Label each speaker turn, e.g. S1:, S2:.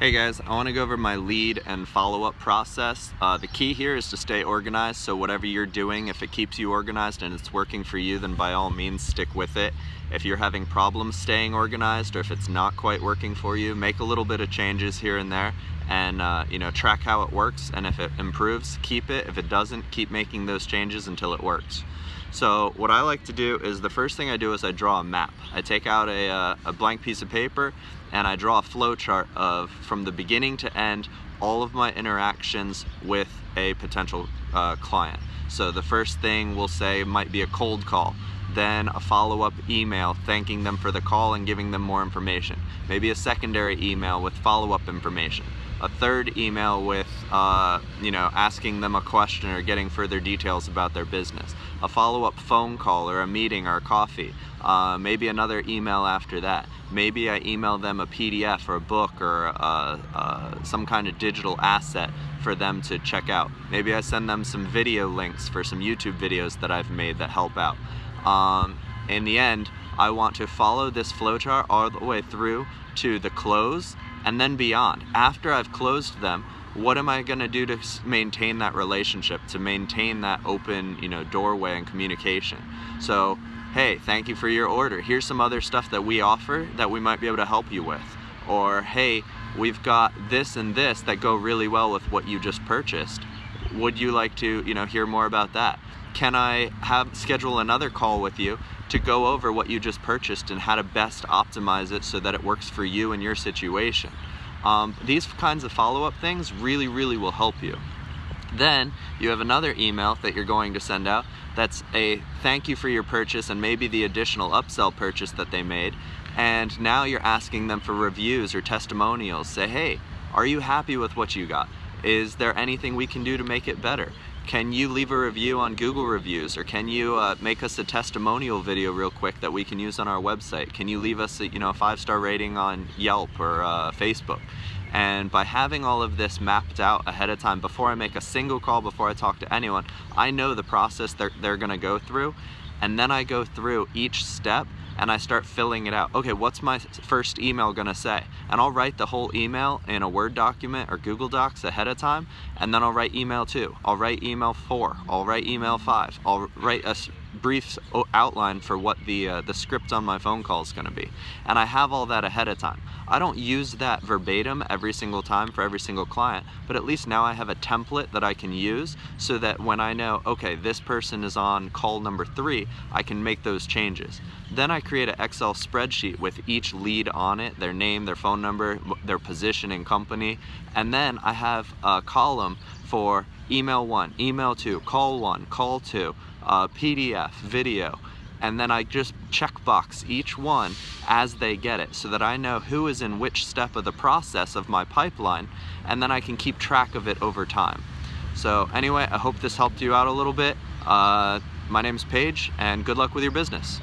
S1: Hey guys, I want to go over my lead and follow-up process. Uh, the key here is to stay organized, so whatever you're doing, if it keeps you organized and it's working for you, then by all means stick with it. If you're having problems staying organized or if it's not quite working for you, make a little bit of changes here and there and uh, you know track how it works and if it improves, keep it. If it doesn't, keep making those changes until it works. So what I like to do is the first thing I do is I draw a map. I take out a, uh, a blank piece of paper and I draw a flow chart of from the beginning to end all of my interactions with a potential uh, client. So the first thing we'll say might be a cold call then a follow-up email thanking them for the call and giving them more information. Maybe a secondary email with follow-up information a third email with, uh, you know, asking them a question or getting further details about their business, a follow-up phone call or a meeting or a coffee, uh, maybe another email after that. Maybe I email them a PDF or a book or uh, uh, some kind of digital asset for them to check out. Maybe I send them some video links for some YouTube videos that I've made that help out. Um, in the end, I want to follow this flowchart all the way through to the close and then beyond. After I've closed them, what am I going to do to maintain that relationship, to maintain that open, you know, doorway and communication? So, hey, thank you for your order. Here's some other stuff that we offer that we might be able to help you with. Or, hey, we've got this and this that go really well with what you just purchased. Would you like to, you know, hear more about that? Can I have schedule another call with you to go over what you just purchased and how to best optimize it so that it works for you and your situation? Um, these kinds of follow-up things really, really will help you. Then you have another email that you're going to send out that's a thank you for your purchase and maybe the additional upsell purchase that they made. And now you're asking them for reviews or testimonials. Say, hey, are you happy with what you got? Is there anything we can do to make it better? Can you leave a review on Google Reviews or can you uh, make us a testimonial video real quick that we can use on our website? Can you leave us a, you know, a five-star rating on Yelp or uh, Facebook? And by having all of this mapped out ahead of time, before I make a single call, before I talk to anyone, I know the process they're, they're gonna go through. And then I go through each step and I start filling it out. Okay, what's my first email gonna say? And I'll write the whole email in a Word document or Google Docs ahead of time, and then I'll write email two. I'll write email four. I'll write email five. I'll write a brief outline for what the, uh, the script on my phone call is gonna be. And I have all that ahead of time. I don't use that verbatim every single time for every single client, but at least now I have a template that I can use so that when I know, okay, this person is on call number three, I can make those changes. Then I create an Excel spreadsheet with each lead on it, their name, their phone number, their position and company, and then I have a column for email one, email two, call one, call two, uh, PDF, video, and then I just checkbox each one as they get it so that I know who is in which step of the process of my pipeline and then I can keep track of it over time. So anyway, I hope this helped you out a little bit. Uh, my name is Paige and good luck with your business.